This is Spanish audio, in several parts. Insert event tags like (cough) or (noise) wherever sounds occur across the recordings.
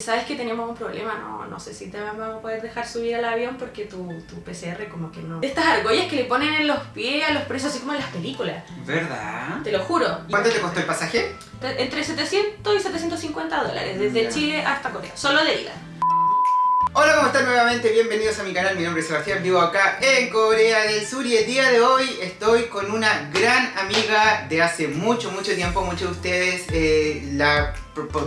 Sabes que teníamos un problema, no, no sé si te vamos a poder dejar subir al avión porque tu, tu PCR como que no... Estas argollas que le ponen en los pies a los presos así como en las películas, ¿Verdad? te lo juro. ¿Cuánto te costó el pasaje? Entre 700 y 750 dólares, desde Ya. Chile hasta Corea, solo de ida. Hola, ¿cómo están nuevamente? Bienvenidos a mi canal, mi nombre es Sebastián, vivo acá en Corea del Sur y el día de hoy estoy con una gran amiga de hace mucho, mucho tiempo, muchos de ustedes eh, la, pro- pro-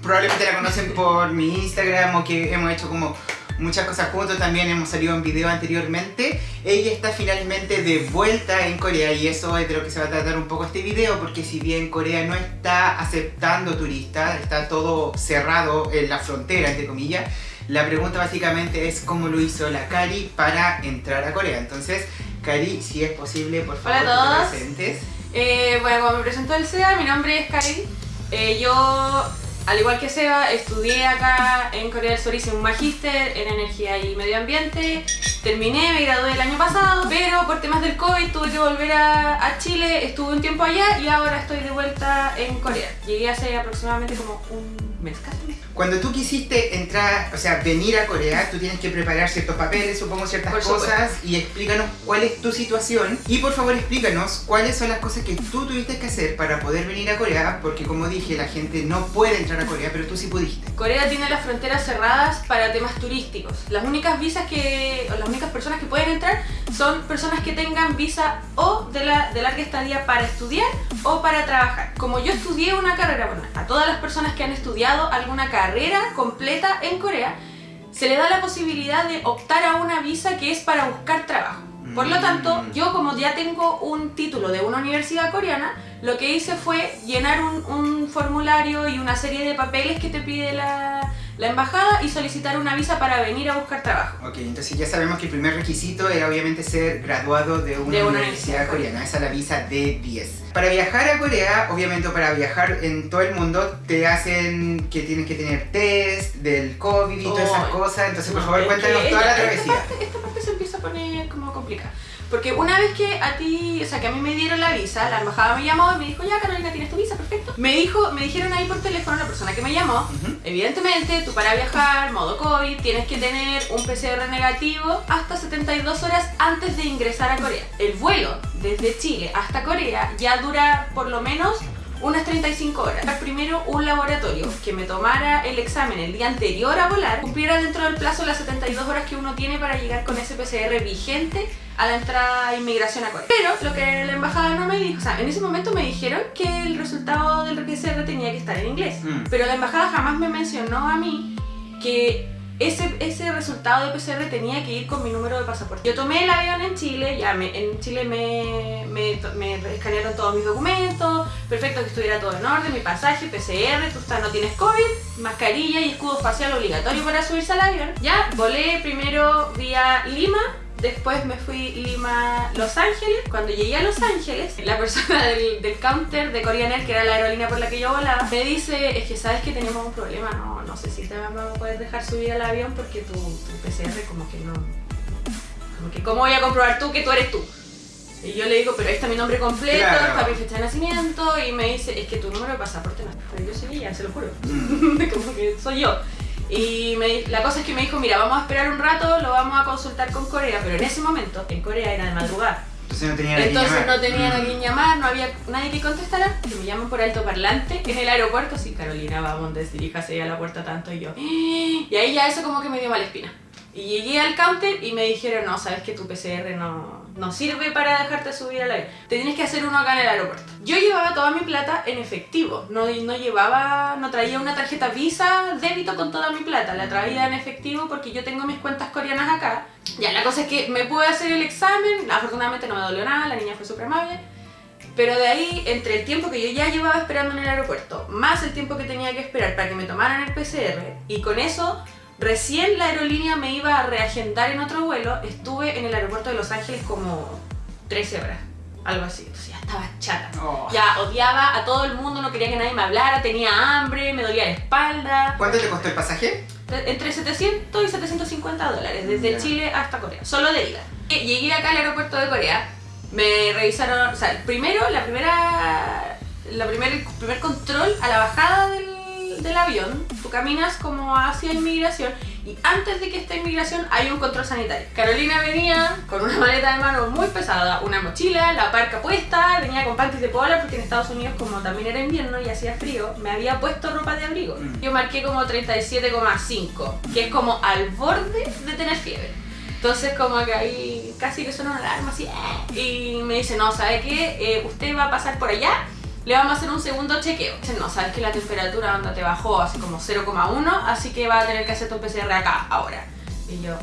probablemente la conocen por mi Instagram o que hemos hecho como muchas cosas juntos, también hemos salido en video anteriormente. Ella está finalmente de vuelta en Corea y eso es de lo que se va a tratar un poco este video porque si bien Corea no está aceptando turistas, está todo cerrado en la frontera, entre comillas, la pregunta básicamente es cómo lo hizo la Cari para entrar a Corea. Entonces, Cari, si es posible, por favor, Hola a que te todos. presentes. Eh, bueno, como me presentó el SEA, mi nombre es Karen. Eh, yo, al igual que Seba, estudié acá en Corea del Sur, hice un magíster en energía y medio ambiente. Terminé, me gradué el año pasado, pero por temas del COVID tuve que volver a, a Chile, estuve un tiempo allá y ahora estoy de vuelta en Corea. Llegué hace aproximadamente como un mes casi. Cuando tú quisiste entrar, o sea, venir a Corea, tú tienes que preparar ciertos papeles, supongo ciertas Por cosas y explícanos cuál es tu situación y por favor explícanos cuáles son las cosas que tú tuviste que hacer para poder venir a Corea, porque como dije, la gente no puede entrar a Corea, pero tú sí pudiste. Corea tiene las fronteras cerradas para temas turísticos. Las únicas visas que, o las únicas personas que pueden entrar son personas que tengan visa o de, la, de larga estadía para estudiar o para trabajar. Como yo estudié una carrera, bueno, a todas las personas que han estudiado alguna carrera completa en Corea, se le da la posibilidad de optar a una visa que es para buscar trabajo. Por lo tanto, Mm. yo como ya tengo un título de una universidad coreana, lo que hice fue llenar un, un formulario y una serie de papeles que te pide la, la embajada y solicitar una visa para venir a buscar trabajo. Ok, entonces ya sabemos que el primer requisito era obviamente ser graduado de una, De una universidad universidad coreana, esa es la visa D10. Para viajar a Corea, obviamente para viajar en todo el mundo, te hacen que tienes que tener test del COVID y todas esas cosas, entonces por favor cuéntanos toda la travesía. Esta parte, esta poner como complicada. Porque una vez que a ti, o sea, que a mí me dieron la visa, la embajada me llamó y me dijo, ya Carolina, tienes tu visa, perfecto. Me dijo, me dijeron ahí por teléfono la persona que me llamó. Evidentemente, tú para viajar, modo COVID, tienes que tener un PCR negativo hasta 72 horas antes de ingresar a Corea. El vuelo desde Chile hasta Corea ya dura por lo menos unas 35 horas. Primero un laboratorio que me tomara el examen el día anterior a volar, cumpliera dentro del plazo las 72 horas que uno tiene para llegar con ese PCR vigente a la entrada a inmigración a Corea. Pero lo que la embajada no me dijo, o sea, en ese momento me dijeron que el resultado del PCR tenía que estar en inglés. Mm. Pero la embajada jamás me mencionó a mí que ese, ese resultado de PCR tenía que ir con mi número de pasaporte. Yo tomé el avión en Chile, ya me- en Chile me, me, me escanearon todos mis documentos, perfecto que estuviera todo en orden, mi pasaje, PCR, tú estás, no tienes COVID, mascarilla y escudo facial obligatorio para subirse al avión. Ya, volé primero vía Lima, Después me fui Lima, Los Ángeles. Cuando llegué a Los Ángeles, la persona (laughs) del, del counter de Korean Air, que era la aerolínea por la que yo volaba, me dice, es que sabes que tenemos un problema, no, no sé si te vamos a poder dejar subir al avión porque tu, tu PCR como que no... Como que, ¿cómo voy a comprobar tú que tú eres tú? Y yo le digo, pero ahí está mi nombre completo, Claro. está mi fecha de nacimiento, y me dice, es que tu número de pasaporte no pero yo soy ella, se lo juro. Mm. (laughs) como que soy yo. Y me la cosa es que me dijo, mira, vamos a esperar un rato, lo vamos a consultar con Corea, pero en ese momento, en Corea era de madrugada. Entonces no tenía a Entonces llamar. no tenían a Mm. quien llamar, no había nadie que contestara, que me llaman por altoparlante en el aeropuerto, sí, Carolina, vamos, desdiríjase a la puerta tanto y yo. (gasps) Y ahí ya eso como que me dio mala espina. Y llegué al counter y me dijeron, no, sabes que tu PCR no, no sirve para dejarte subir al avión. Te tienes que hacer uno acá en el aeropuerto. Yo llevaba toda mi plata en efectivo, no, no llevaba, no traía una tarjeta Visa, débito con toda mi plata, la traía en efectivo porque yo tengo mis cuentas coreanas acá. Ya, la cosa es que me pude hacer el examen, afortunadamente no me dolió nada, la niña fue súper amable. Pero de ahí, entre el tiempo que yo ya llevaba esperando en el aeropuerto, más el tiempo que tenía que esperar para que me tomaran el PCR, y con eso, recién la aerolínea me iba a reagendar en otro vuelo, estuve en el aeropuerto de Los Ángeles como 13 horas, algo así. Entonces ya estaba chata. Oh. Ya odiaba a todo el mundo, no quería que nadie me hablara, tenía hambre, me dolía la espalda. ¿Cuánto te costó el pasaje? Entre 700 y 750 dólares, desde. Chile hasta Corea, solo de ida. Eh, Llegué acá al aeropuerto de Corea, me revisaron, o sea, primero, la primera, la primer, el primer control a la bajada del, del avión, tú caminas como hacia inmigración y antes de que esté inmigración hay un control sanitario. Carolina venía con una maleta de mano muy pesada, una mochila, la parca puesta, venía con panties de polar porque en Estados Unidos como también era invierno y hacía frío, me había puesto ropa de abrigo. Mm. Yo marqué como 37,5, que es como al borde de tener fiebre. Entonces como que ahí casi que suena una alarma así ¡eh! y me dice, no, ¿sabe qué? Eh, usted va a pasar por allá, le vamos a hacer un segundo chequeo. No, sabes que la temperatura anda te bajó así como 0,1, así que va a tener que hacer tu PCR acá ahora. Y yo,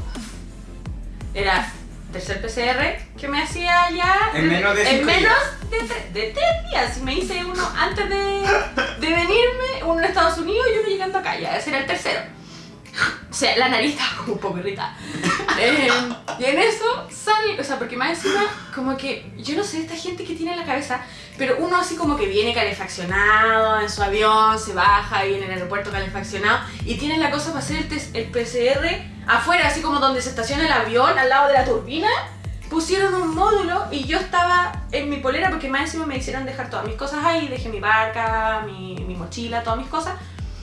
era tercer PCR que me hacía ya En menos de en menos de, tre- de tres días. Me hice uno antes de, de venirme, uno en Estados Unidos y uno llegando acá, ya ese era el tercero. O sea, la nariz estaba como un poco irritada. (laughs) Eh, y en eso o sea, porque más encima, como que, yo no sé, esta gente que tiene en la cabeza, pero uno así como que viene calefaccionado en su avión, se baja, viene en el aeropuerto calefaccionado, y tiene la cosa para hacer el, test- el PCR afuera, así como donde se estaciona el avión, al lado de la turbina. Pusieron un módulo y yo estaba en mi polera porque más encima me hicieron dejar todas mis cosas ahí, dejé mi barca, mi, mi mochila, todas mis cosas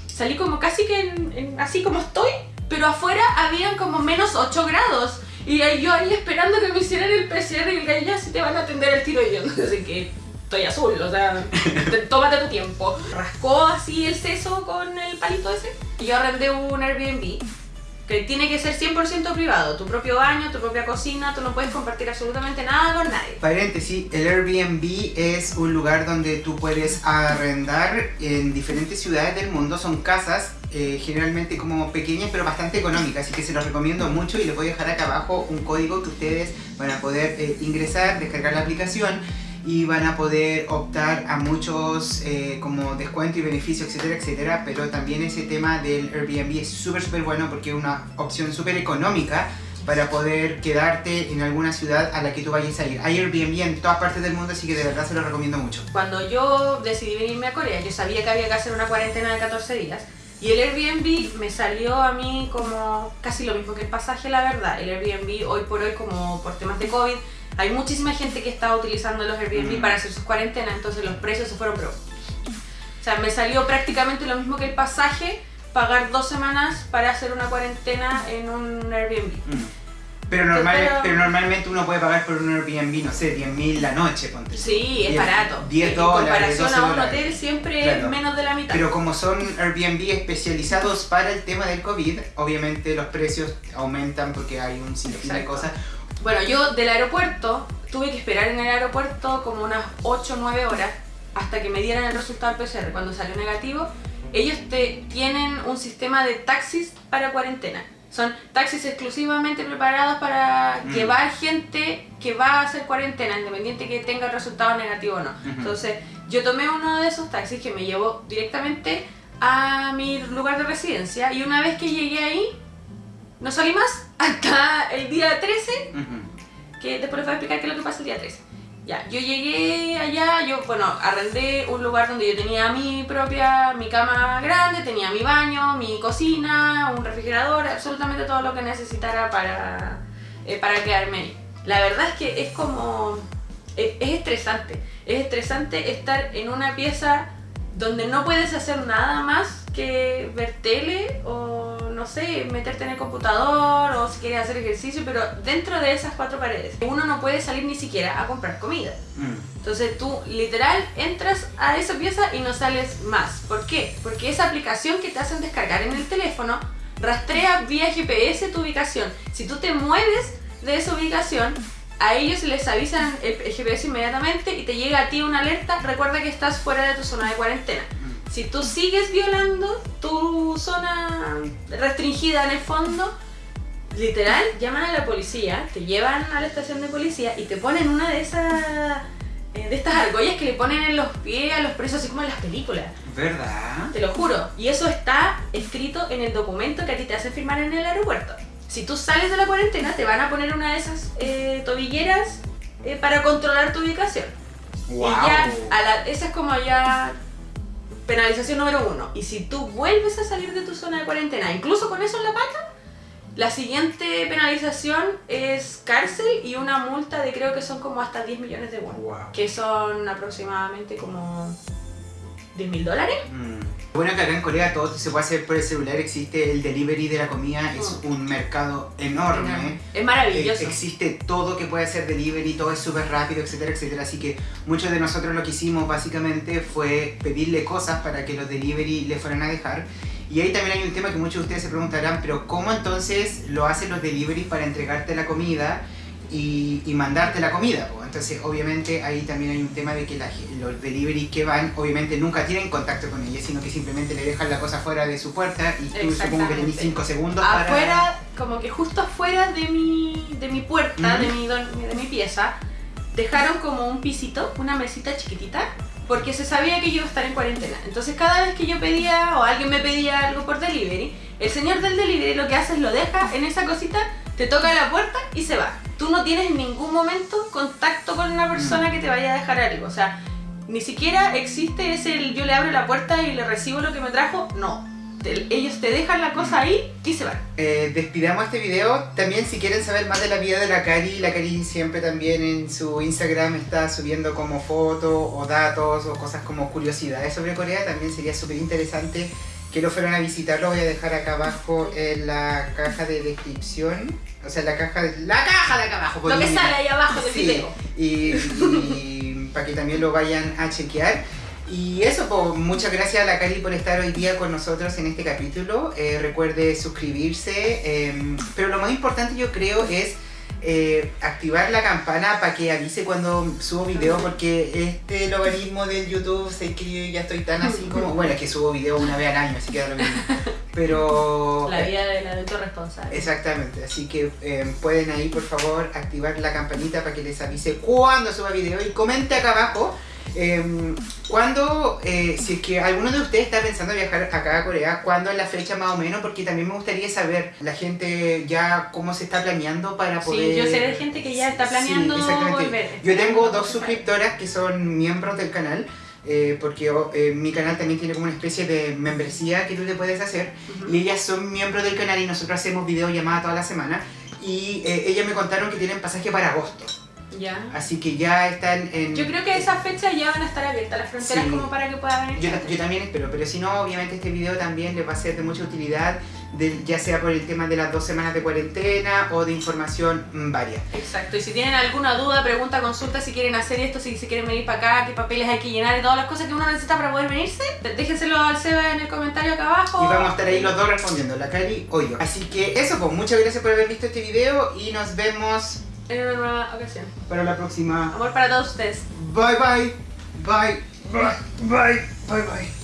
salí como casi que en- en- así como estoy, pero afuera habían como menos 8 grados. Y yo ahí esperando que me hicieran el PCR y el gallo ya si te van a atender el tiro y yo (laughs) no sé que estoy azul, o sea, (laughs) te- tómate tu tiempo. Rascó así el seso con el palito ese. Y yo arrendé un Airbnb que tiene que ser 100% privado, tu propio baño, tu propia cocina, tú no puedes compartir absolutamente nada con nadie. Paréntesis, el Airbnb es un lugar donde tú puedes arrendar en diferentes ciudades del mundo. Son casas eh, generalmente como pequeñas pero bastante económicas, así que se los recomiendo mucho y les voy a dejar acá abajo un código que ustedes van a poder eh, ingresar, descargar la aplicación y van a poder optar a muchos eh, como descuento y beneficio, etcétera, etcétera. Pero también ese tema del Airbnb es súper, súper bueno porque es una opción súper económica para poder quedarte en alguna ciudad a la que tú vayas a ir. Hay Airbnb en todas partes del mundo, así que de verdad se lo recomiendo mucho. Cuando yo decidí venirme a Corea, yo sabía que había que hacer una cuarentena de 14 días. Y el Airbnb me salió a mí como casi lo mismo que el pasaje, la verdad. El Airbnb hoy por hoy, como por temas de COVID, hay muchísima gente que está utilizando los Airbnb Mm. para hacer sus cuarentenas, entonces los precios se fueron, pero... O sea, me salió prácticamente lo mismo que el pasaje, pagar dos semanas para hacer una cuarentena en un Airbnb. Mm. Pero, normal, Pero- pero normalmente uno puede pagar por un Airbnb, no sé, 10.000 la noche, ponte. Sí, es barato. 10 en dólares, comparación 12 a un dólares. hotel siempre Claro. es menos de la mitad. Pero como son Airbnb especializados para el tema del COVID, obviamente los precios aumentan porque hay un sinfín de cosas. Bueno, yo del aeropuerto tuve que esperar en el aeropuerto como unas 8 o 9 horas hasta que me dieran el resultado del PCR. Cuando salió negativo, ellos te tienen un sistema de taxis para cuarentena. Son taxis exclusivamente preparados para Mm. llevar gente que va a hacer cuarentena, independiente que tenga el resultado negativo o no. Entonces, yo tomé uno de esos taxis que me llevó directamente a mi lugar de residencia y una vez que llegué ahí, no salí más hasta el día 13 Ujú. que después les voy a explicar qué es lo que pasa el día 13. Ya, yo llegué allá, yo, bueno, arrendé un lugar donde yo tenía mi propia, mi cama grande, tenía mi baño, mi cocina, un refrigerador, absolutamente todo lo que necesitara para, eh, para quedarme ahí. La verdad es que es como, es, es estresante, es estresante estar en una pieza donde no puedes hacer nada más que ver tele o no sé, meterte en el computador o si quieres hacer ejercicio, pero dentro de esas cuatro paredes. Uno no puede salir ni siquiera a comprar comida. Mm. Entonces tú literal entras a esa pieza y no sales más. ¿Por qué? Porque esa aplicación que te hacen descargar en el teléfono rastrea vía GPS tu ubicación. Si tú te mueves de esa ubicación, a ellos les avisan el el GPS inmediatamente y te llega a ti una alerta, recuerda que estás fuera de tu zona de cuarentena. Si tú sigues violando tu zona restringida en el fondo, literal, llaman a la policía, te llevan a la estación de policía y te ponen una de esas eh, de estas argollas que le ponen en los pies a los presos, así como en las películas. ¿Verdad? Te lo juro. Y eso está escrito en el documento que a ti te hacen firmar en el aeropuerto. Si tú sales de la cuarentena, te van a poner una de esas eh, tobilleras eh, para controlar tu ubicación. ¡Wow! Y ya, a la- esa es como ya penalización número uno. Y si tú vuelves a salir de tu zona de cuarentena, incluso con eso en la pata, la siguiente penalización es cárcel y una multa de creo que son como hasta 10 millones de won. Wow. Que son aproximadamente como 10 mil dólares. Mm. Bueno, que acá en Corea todo se puede hacer por el celular, existe el delivery de la comida, es Mm. un mercado enorme. Es Eh, maravilloso. existe todo que puede hacer delivery, todo es súper rápido, etcétera, etcétera. Así que muchos de nosotros lo que hicimos básicamente fue pedirle cosas para que los delivery le fueran a dejar. Y ahí también hay un tema que muchos de ustedes se preguntarán, pero ¿cómo entonces lo hacen los delivery para entregarte la comida y, y mandarte la comida? Entonces obviamente ahí también hay un tema de que la los delivery que van obviamente nunca tienen contacto con ella, sino que simplemente le dejan la cosa fuera de su puerta y tú supongo que tenés Exactamente. 5 segundos para... afuera, como que justo afuera de mi, de mi puerta, de, mi, de mi pieza, dejaron como un pisito, una mesita chiquitita, porque se sabía que yo iba a estar en cuarentena. Entonces cada vez que yo pedía o alguien me pedía algo por delivery, el señor del delivery lo que hace es lo deja en esa cosita, te toca la puerta y se va. Tú no tienes en ningún momento contacto con una persona que te vaya a dejar algo. O sea, ni siquiera existe ese el yo le abro la puerta y le recibo lo que me trajo. No. Te- ellos te dejan la cosa ahí y se van. Eh, despidamos este video. También si quieren saber más de la vida de la Cari, la Cari siempre también en su Instagram está subiendo como fotos o datos o cosas como curiosidades sobre Corea. También sería súper interesante que lo fueran a visitar. Lo voy a dejar acá abajo en la caja de descripción. O sea, en la caja de, la caja de acá abajo. Lo que sale ahí abajo del Sí, video. Y, y (laughs) para que también lo vayan a chequear. Y eso, pues, muchas gracias a la Cari por estar hoy día con nosotros en este capítulo. Eh, recuerde suscribirse. eh, pero lo más importante yo creo es eh, activar la campana para que avise cuando subo video porque este logaritmo del YouTube sé que yo ya estoy tan así (laughs) como... Bueno, es que subo video una vez al año, así que da lo mismo. (laughs) Pero... La vida del adulto responsable. Exactamente, así que eh, pueden ahí por favor activar la campanita para que les avise cuando suba video y comente acá abajo eh, cuando, eh, si es que alguno de ustedes está pensando viajar acá a Corea, cuándo es la fecha más o menos, porque también me gustaría saber la gente ya cómo se está planeando para poder... Sí, yo sé de gente que ya está planeando Sí, exactamente. volver. Yo tengo dos suscriptoras que son miembros del canal. eh, porque oh, eh, mi canal también tiene como una especie de membresía que tú te puedes hacer y ellas son miembros del canal y nosotros hacemos videollamadas toda la semana y eh, ellas me contaron que tienen pasaje para agosto Ya. así que ya están en Yo creo que esa fecha ya van a estar abiertas las fronteras Sí. como para que pueda venir. yo, también espero pero si no obviamente este video también les va a ser de mucha utilidad de- ya sea por el tema de las dos semanas de cuarentena o de información mm, varia Exacto, y si tienen alguna duda, pregunta, consulta si quieren hacer esto, si se quieren venir para acá, qué papeles hay que llenar y todas las cosas que uno necesita para poder venirse, déjenselo al Seba en el comentario acá abajo. y vamos a estar ahí los dos respondiendo la Cali o yo así que eso pues muchas gracias por haber visto este video y nos vemos En una nueva ocasión. para la próxima Amor para todos ustedes. Bye bye. Bye. Bye. Bye. Bye bye.